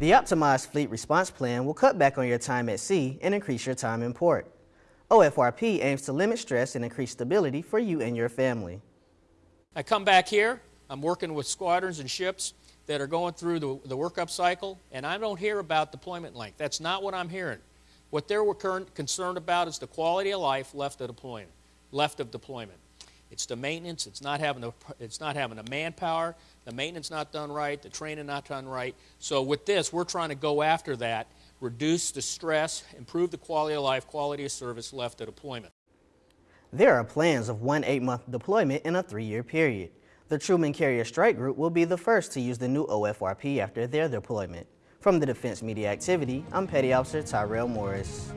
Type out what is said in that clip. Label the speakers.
Speaker 1: The optimized fleet response plan will cut back on your time at sea and increase your time in port. OFRP aims to limit stress and increase stability for you and your family.
Speaker 2: I come back here, I'm working with squadrons and ships that are going through the, the workup cycle, and I don't hear about deployment length. That's not what I'm hearing. What they're concerned about is the quality of life left of deployment. Left of deployment. It's the maintenance. It's not having the, it's not having the manpower. The maintenance not done right. The training not done right. So with this, we're trying to go after that reduce the stress, improve the quality of life, quality of service left at deployment.
Speaker 1: There are plans of one eight-month deployment in a three-year period. The Truman Carrier Strike Group will be the first to use the new OFRP after their deployment. From the Defense Media Activity, I'm Petty Officer Tyrell Morris.